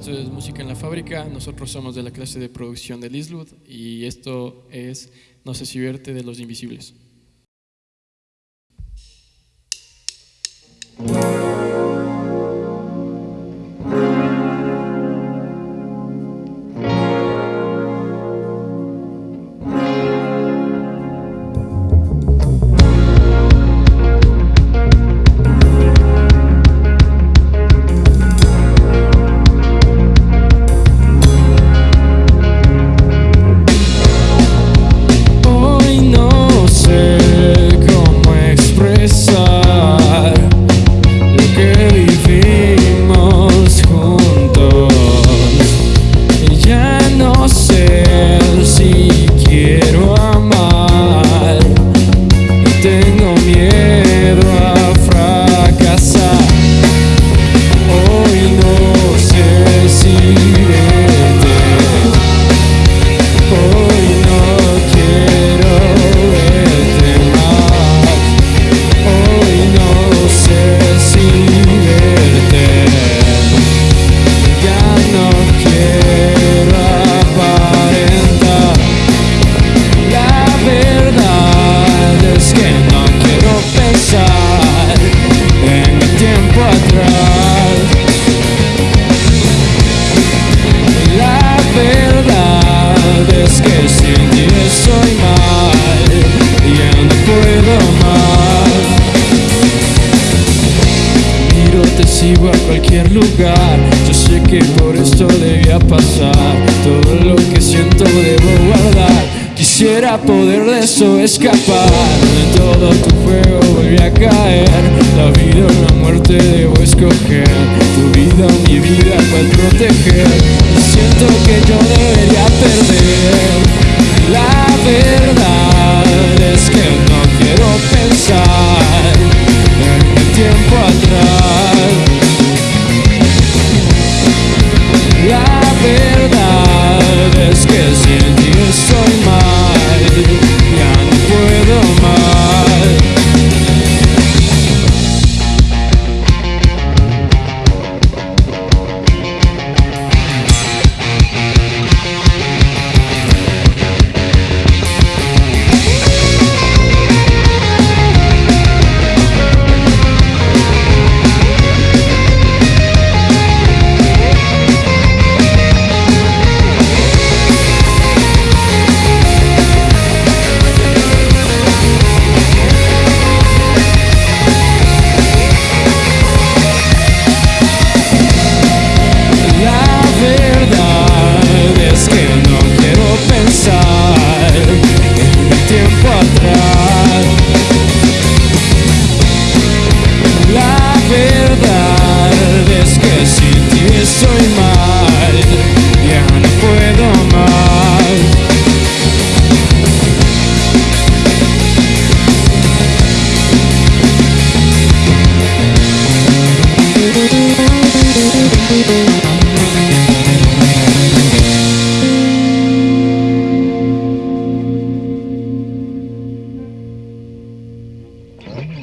esto es Música en la Fábrica. Nosotros somos de la clase de producción de Liswood y esto es No sé si verte de Los Invisibles. pensar lo que vivimos juntos. Y ya no sé si. Yo sé que por esto debía pasar. Todo lo que siento debo guardar. Quisiera poder de eso escapar. De todo tu fuego volví a caer. La vida o la muerte debo escoger. Tu vida o mi vida cual proteger. Siento que yo debería